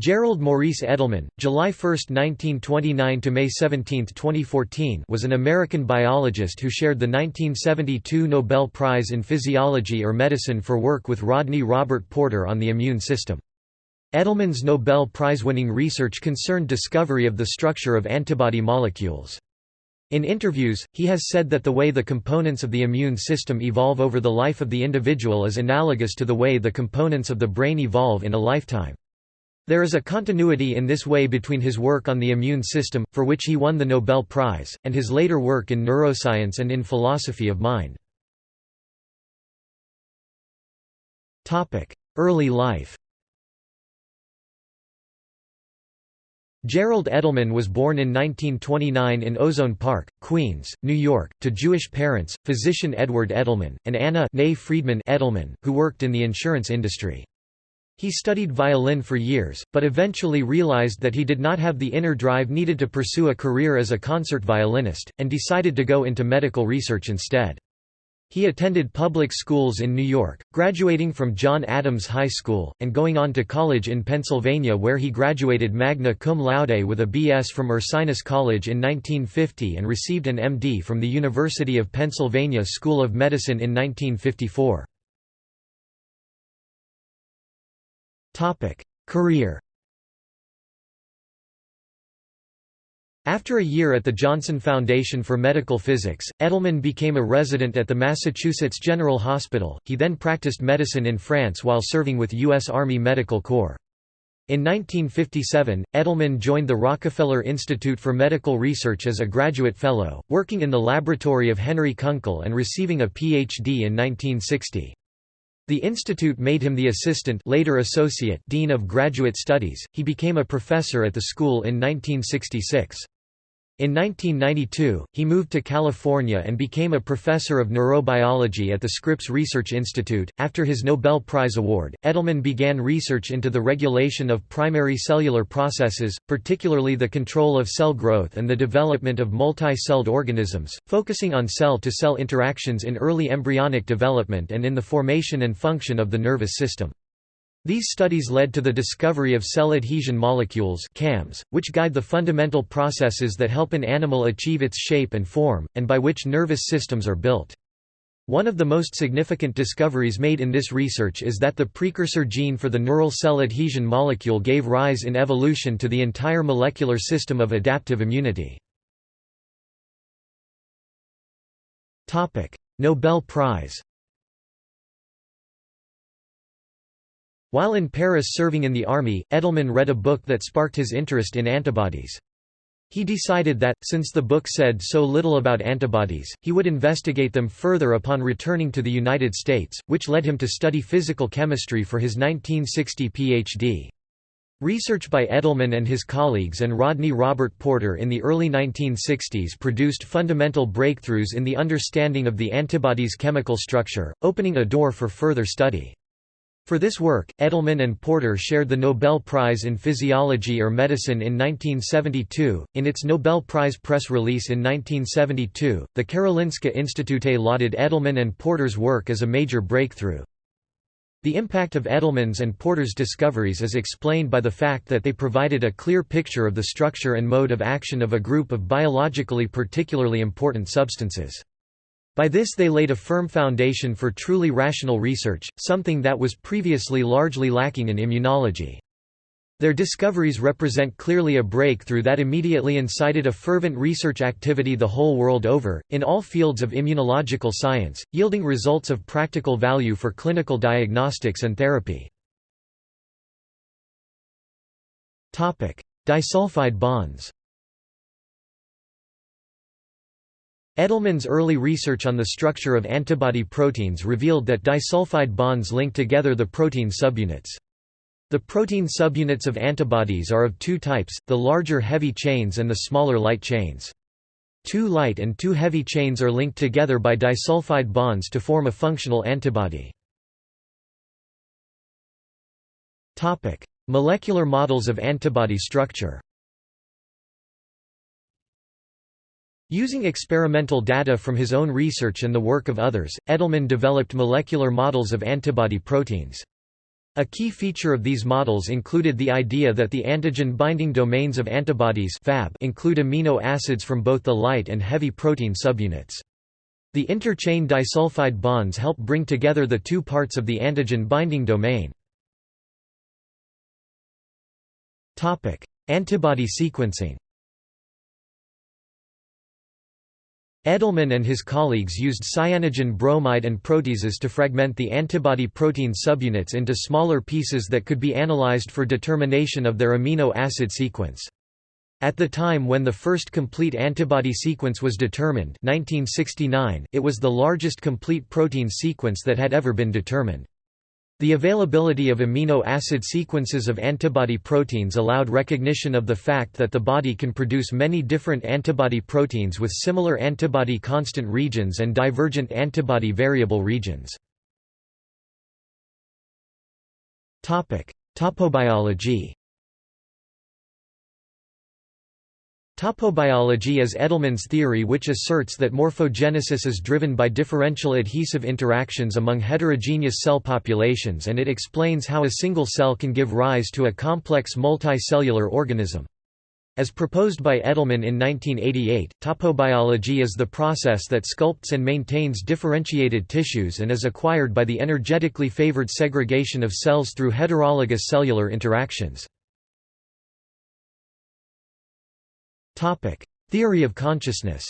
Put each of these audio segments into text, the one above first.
Gerald Maurice Edelman, July 1, 1929 to May 17, 2014, was an American biologist who shared the 1972 Nobel Prize in Physiology or Medicine for work with Rodney Robert Porter on the immune system. Edelman's Nobel Prize-winning research concerned discovery of the structure of antibody molecules. In interviews, he has said that the way the components of the immune system evolve over the life of the individual is analogous to the way the components of the brain evolve in a lifetime. There is a continuity in this way between his work on the immune system, for which he won the Nobel Prize, and his later work in neuroscience and in philosophy of mind. Early life Gerald Edelman was born in 1929 in Ozone Park, Queens, New York, to Jewish parents, physician Edward Edelman, and Anna Friedman Edelman, who worked in the insurance industry. He studied violin for years, but eventually realized that he did not have the inner drive needed to pursue a career as a concert violinist, and decided to go into medical research instead. He attended public schools in New York, graduating from John Adams High School, and going on to college in Pennsylvania where he graduated magna cum laude with a B.S. from Ursinus College in 1950 and received an M.D. from the University of Pennsylvania School of Medicine in 1954. Career After a year at the Johnson Foundation for Medical Physics, Edelman became a resident at the Massachusetts General Hospital. He then practiced medicine in France while serving with U.S. Army Medical Corps. In 1957, Edelman joined the Rockefeller Institute for Medical Research as a graduate fellow, working in the laboratory of Henry Kunkel and receiving a Ph.D. in 1960. The institute made him the assistant later associate dean of graduate studies. He became a professor at the school in 1966. In 1992, he moved to California and became a professor of neurobiology at the Scripps Research Institute. After his Nobel Prize award, Edelman began research into the regulation of primary cellular processes, particularly the control of cell growth and the development of multi-celled organisms, focusing on cell-to-cell -cell interactions in early embryonic development and in the formation and function of the nervous system. These studies led to the discovery of cell adhesion molecules CAMs, which guide the fundamental processes that help an animal achieve its shape and form, and by which nervous systems are built. One of the most significant discoveries made in this research is that the precursor gene for the neural cell adhesion molecule gave rise in evolution to the entire molecular system of adaptive immunity. Nobel Prize While in Paris serving in the army, Edelman read a book that sparked his interest in antibodies. He decided that, since the book said so little about antibodies, he would investigate them further upon returning to the United States, which led him to study physical chemistry for his 1960 Ph.D. Research by Edelman and his colleagues and Rodney Robert Porter in the early 1960s produced fundamental breakthroughs in the understanding of the antibody's chemical structure, opening a door for further study. For this work, Edelman and Porter shared the Nobel Prize in Physiology or Medicine in 1972. In its Nobel Prize press release in 1972, the Karolinska Institute lauded Edelman and Porter's work as a major breakthrough. The impact of Edelman's and Porter's discoveries is explained by the fact that they provided a clear picture of the structure and mode of action of a group of biologically particularly important substances. By this they laid a firm foundation for truly rational research, something that was previously largely lacking in immunology. Their discoveries represent clearly a breakthrough that immediately incited a fervent research activity the whole world over, in all fields of immunological science, yielding results of practical value for clinical diagnostics and therapy. Disulfide bonds Edelman's early research on the structure of antibody proteins revealed that disulfide bonds link together the protein subunits. The protein subunits of antibodies are of two types, the larger heavy chains and the smaller light chains. Two light and two heavy chains are linked together by disulfide bonds to form a functional antibody. Molecular models of antibody structure Using experimental data from his own research and the work of others, Edelman developed molecular models of antibody proteins. A key feature of these models included the idea that the antigen-binding domains of antibodies Fab include amino acids from both the light and heavy protein subunits. The interchain disulfide bonds help bring together the two parts of the antigen-binding domain. Antibody sequencing Edelman and his colleagues used cyanogen bromide and proteases to fragment the antibody protein subunits into smaller pieces that could be analyzed for determination of their amino acid sequence. At the time when the first complete antibody sequence was determined 1969, it was the largest complete protein sequence that had ever been determined. The availability of amino acid sequences of antibody proteins allowed recognition of the fact that the body can produce many different antibody proteins with similar antibody constant regions and divergent antibody variable regions. Topobiology Topobiology is Edelman's theory which asserts that morphogenesis is driven by differential adhesive interactions among heterogeneous cell populations and it explains how a single cell can give rise to a complex multicellular organism. As proposed by Edelman in 1988, topobiology is the process that sculpts and maintains differentiated tissues and is acquired by the energetically favored segregation of cells through heterologous cellular interactions. Topic: Theory of consciousness.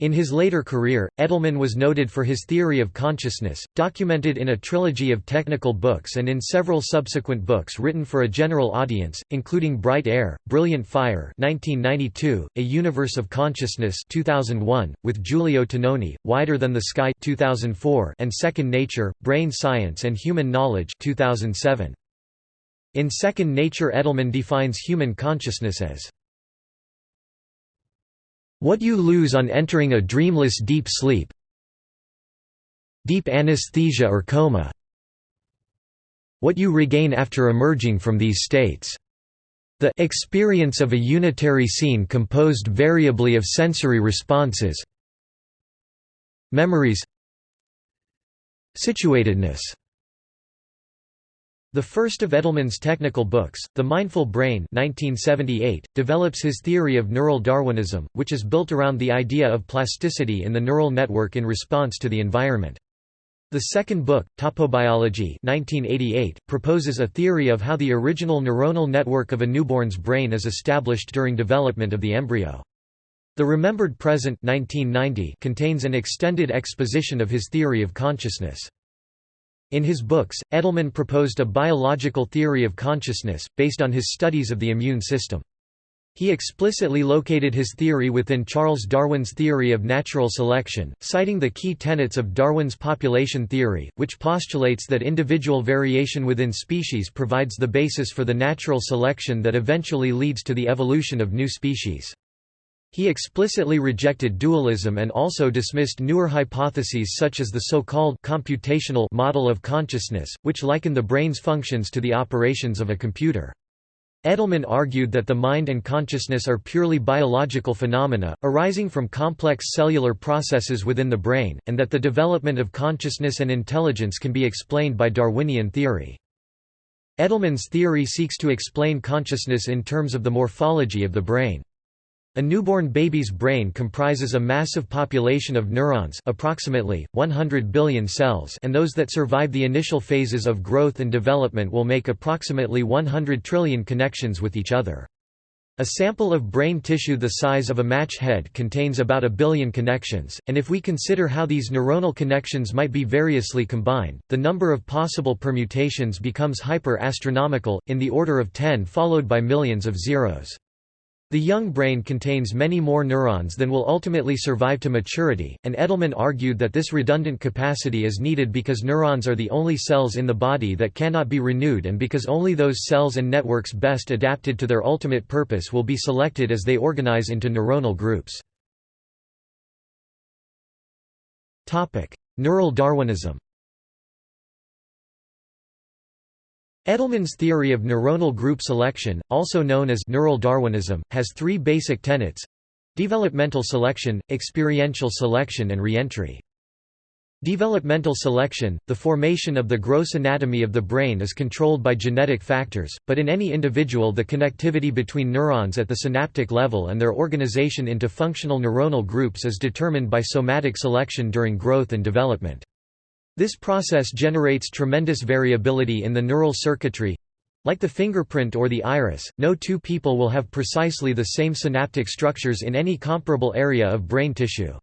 In his later career, Edelman was noted for his theory of consciousness, documented in a trilogy of technical books and in several subsequent books written for a general audience, including Bright Air, Brilliant Fire 1992, A Universe of Consciousness 2001, with Giulio Tononi, Wider Than the Sky 2004, and Second Nature, Brain Science and Human Knowledge 2007. In Second Nature Edelman defines human consciousness as what you lose on entering a dreamless deep sleep deep anesthesia or coma what you regain after emerging from these states. The experience of a unitary scene composed variably of sensory responses memories situatedness the first of Edelman's technical books, The Mindful Brain 1978, develops his theory of neural Darwinism, which is built around the idea of plasticity in the neural network in response to the environment. The second book, Topobiology 1988, proposes a theory of how the original neuronal network of a newborn's brain is established during development of the embryo. The Remembered Present 1990 contains an extended exposition of his theory of consciousness. In his books, Edelman proposed a biological theory of consciousness, based on his studies of the immune system. He explicitly located his theory within Charles Darwin's theory of natural selection, citing the key tenets of Darwin's population theory, which postulates that individual variation within species provides the basis for the natural selection that eventually leads to the evolution of new species. He explicitly rejected dualism and also dismissed newer hypotheses such as the so-called computational model of consciousness, which liken the brain's functions to the operations of a computer. Edelman argued that the mind and consciousness are purely biological phenomena, arising from complex cellular processes within the brain, and that the development of consciousness and intelligence can be explained by Darwinian theory. Edelman's theory seeks to explain consciousness in terms of the morphology of the brain. A newborn baby's brain comprises a massive population of neurons approximately, 100 billion cells and those that survive the initial phases of growth and development will make approximately 100 trillion connections with each other. A sample of brain tissue the size of a match head contains about a billion connections, and if we consider how these neuronal connections might be variously combined, the number of possible permutations becomes hyper-astronomical, in the order of 10 followed by millions of zeros. The young brain contains many more neurons than will ultimately survive to maturity, and Edelman argued that this redundant capacity is needed because neurons are the only cells in the body that cannot be renewed and because only those cells and networks best adapted to their ultimate purpose will be selected as they organize into neuronal groups. Neural Darwinism Edelman's theory of neuronal group selection, also known as neural Darwinism, has three basic tenets developmental selection, experiential selection and reentry. Developmental selection – The formation of the gross anatomy of the brain is controlled by genetic factors, but in any individual the connectivity between neurons at the synaptic level and their organization into functional neuronal groups is determined by somatic selection during growth and development. This process generates tremendous variability in the neural circuitry. Like the fingerprint or the iris, no two people will have precisely the same synaptic structures in any comparable area of brain tissue.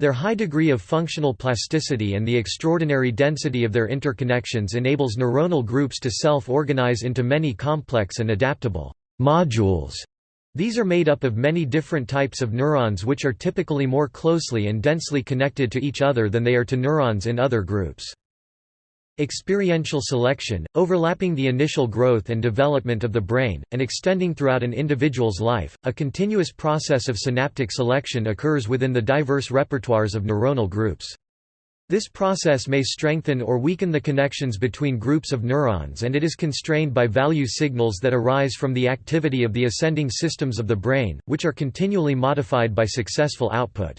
Their high degree of functional plasticity and the extraordinary density of their interconnections enables neuronal groups to self-organize into many complex and adaptable modules. These are made up of many different types of neurons which are typically more closely and densely connected to each other than they are to neurons in other groups. Experiential selection, overlapping the initial growth and development of the brain, and extending throughout an individual's life, a continuous process of synaptic selection occurs within the diverse repertoires of neuronal groups. This process may strengthen or weaken the connections between groups of neurons and it is constrained by value signals that arise from the activity of the ascending systems of the brain, which are continually modified by successful output.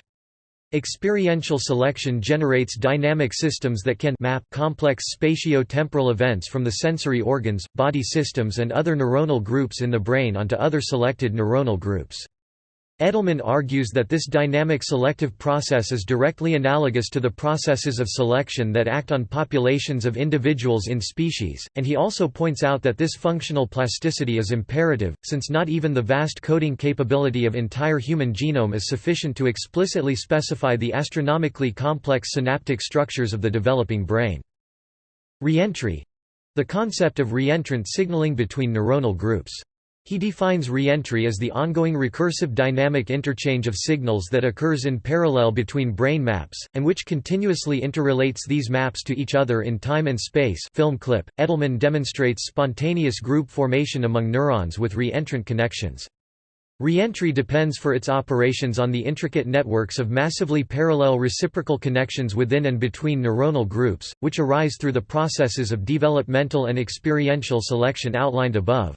Experiential selection generates dynamic systems that can map complex spatio-temporal events from the sensory organs, body systems and other neuronal groups in the brain onto other selected neuronal groups. Edelman argues that this dynamic selective process is directly analogous to the processes of selection that act on populations of individuals in species, and he also points out that this functional plasticity is imperative, since not even the vast coding capability of entire human genome is sufficient to explicitly specify the astronomically complex synaptic structures of the developing brain. Reentry—the concept of reentrant signaling between neuronal groups. He defines reentry as the ongoing recursive dynamic interchange of signals that occurs in parallel between brain maps, and which continuously interrelates these maps to each other in time and space film clip. Edelman demonstrates spontaneous group formation among neurons with reentrant connections. Reentry depends for its operations on the intricate networks of massively parallel reciprocal connections within and between neuronal groups, which arise through the processes of developmental and experiential selection outlined above.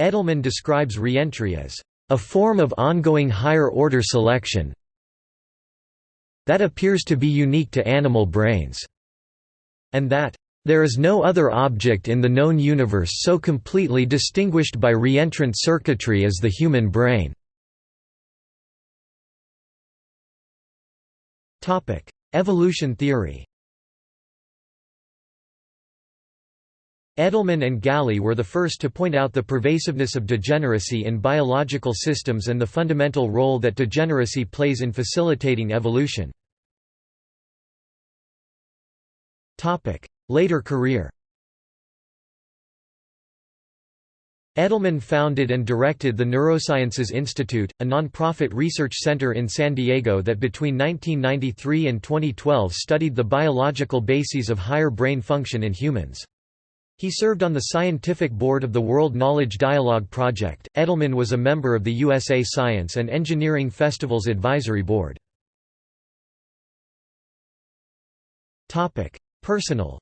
Edelman describes reentry as a form of ongoing higher-order selection that appears to be unique to animal brains, and that there is no other object in the known universe so completely distinguished by reentrant circuitry as the human brain. Evolution theory Edelman and Gally were the first to point out the pervasiveness of degeneracy in biological systems and the fundamental role that degeneracy plays in facilitating evolution. Later career Edelman founded and directed the Neurosciences Institute, a non-profit research center in San Diego that between 1993 and 2012 studied the biological bases of higher brain function in humans. He served on the scientific board of the World Knowledge Dialogue Project. Edelman was a member of the USA Science and Engineering Festivals Advisory Board. Topic: Personal.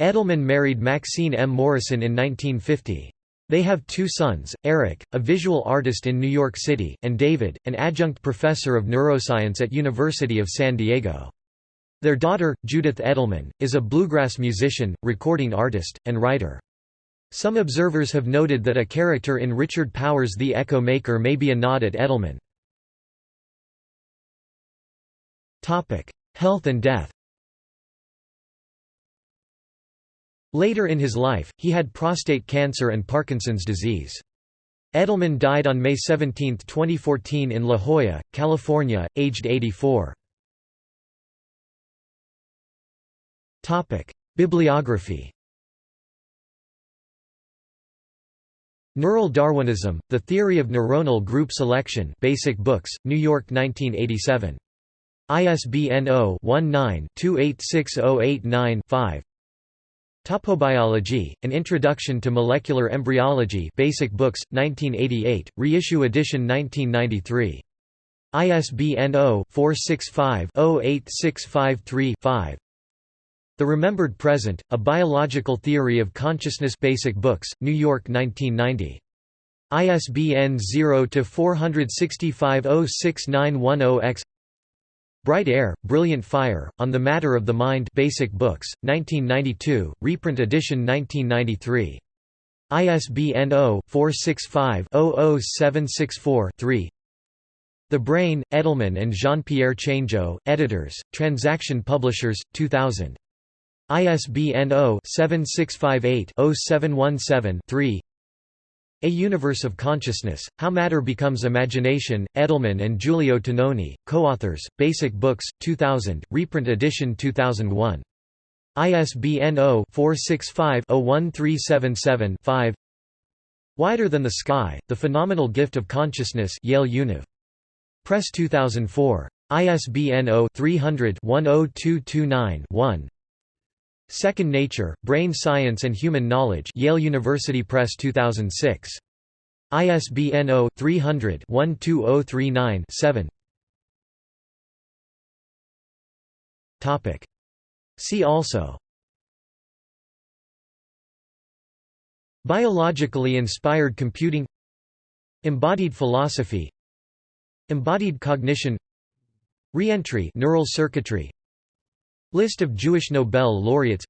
Edelman married Maxine M. Morrison in 1950. They have two sons, Eric, a visual artist in New York City, and David, an adjunct professor of neuroscience at University of San Diego. Their daughter, Judith Edelman, is a bluegrass musician, recording artist, and writer. Some observers have noted that a character in Richard Powers' The Echo Maker may be a nod at Edelman. Health and death Later in his life, he had prostate cancer and Parkinson's disease. Edelman died on May 17, 2014 in La Jolla, California, aged 84. Topic: Bibliography. Neural Darwinism: The Theory of Neuronal Group Selection. Basic Books, New York 1987. ISBN 0-19-286089-5. Topobiology: An Introduction to Molecular Embryology. Basic Books, 1988, reissue edition 1993. ISBN 0-465-08653-5. The Remembered Present, A Biological Theory of Consciousness Basic Books, New York 1990. ISBN 0-465-06910-X Bright Air, Brilliant Fire, On the Matter of the Mind Basic Books, 1992, reprint edition 1993. ISBN 0-465-00764-3 The Brain, Edelman and Jean-Pierre Changeux, editors, Transaction Publishers, 2000. ISBN 0-7658-0717-3 A Universe of Consciousness, How Matter Becomes Imagination, Edelman and Giulio Tononi, co-authors, Basic Books, 2000, reprint edition 2001. ISBN 0-465-01377-5 Wider Than the Sky, The Phenomenal Gift of Consciousness Yale Univ. Press 2004. ISBN 0-300-10229-1 Second Nature, Brain Science and Human Knowledge Yale University Press 2006. ISBN 0-300-12039-7 See also. Biologically inspired computing. Embodied philosophy. Embodied cognition. Reentry neural circuitry List of Jewish Nobel laureates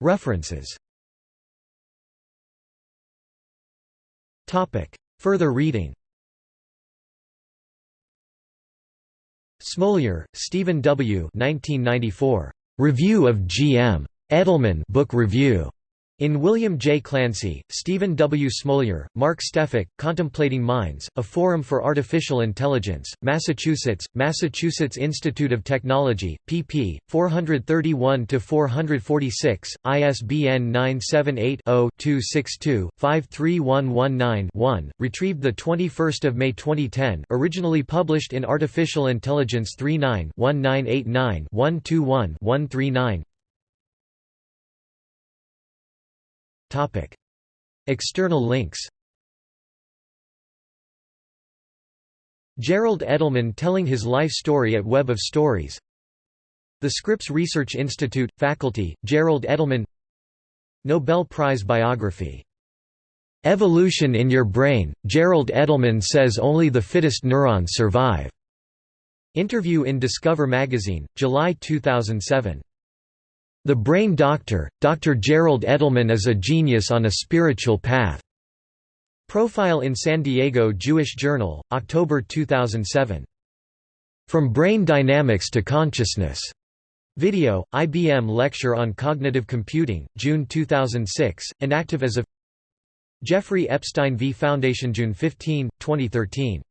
References Further reading Smoliar, Stephen W. 1994. Review of G.M. Edelman Book Review. In William J. Clancey, Stephen W. Smoliar, Mark Stefik, Contemplating Minds, A Forum for Artificial Intelligence, Massachusetts, Massachusetts Institute of Technology, pp. 431–446, ISBN 978-0-262-53119-1, retrieved 21 May 2010 originally published in Artificial Intelligence 39-1989-121-139 External links Gerald Edelman telling his life story at Web of Stories The Scripps Research Institute, Faculty, Gerald Edelman Nobel Prize Biography. "'Evolution in Your Brain', Gerald Edelman says only the fittest neurons survive." Interview in Discover magazine, July 2007. The Brain Doctor, Dr. Gerald Edelman is a genius on a spiritual path. Profile in San Diego Jewish Journal, October 2007. From Brain Dynamics to Consciousness. Video, IBM Lecture on Cognitive Computing, June 2006, inactive as of Jeffrey Epstein v Foundation June 15, 2013